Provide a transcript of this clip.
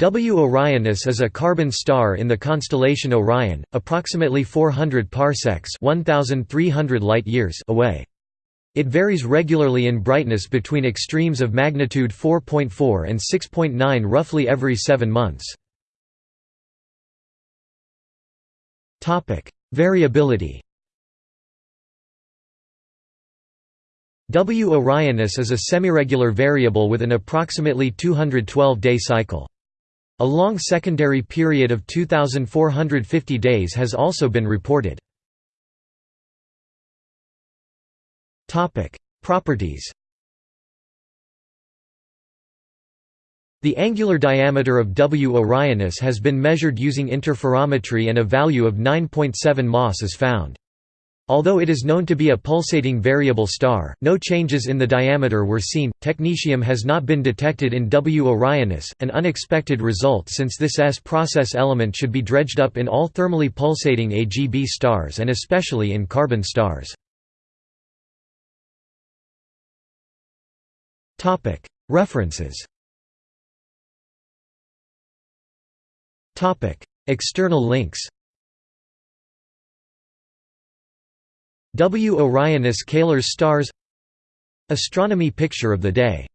W Orionis is a carbon star in the constellation Orion, approximately 400 parsecs (1300 light-years) away. It varies regularly in brightness between extremes of magnitude 4.4 and 6.9 roughly every 7 months. Topic: Variability. W Orionis is a semiregular variable with an approximately 212-day cycle. A long secondary period of 2,450 days has also been reported. Properties The angular diameter of W Orionis has been measured using interferometry and a value of 9.7 Mas is found. Although it is known to be a pulsating variable star, no changes in the diameter were seen. Technetium has not been detected in W Orionis, an unexpected result since this S process element should be dredged up in all thermally pulsating AGB stars and especially in carbon stars. Topic: References. Topic: External links. W. Orionis Kaler's stars Astronomy picture of the day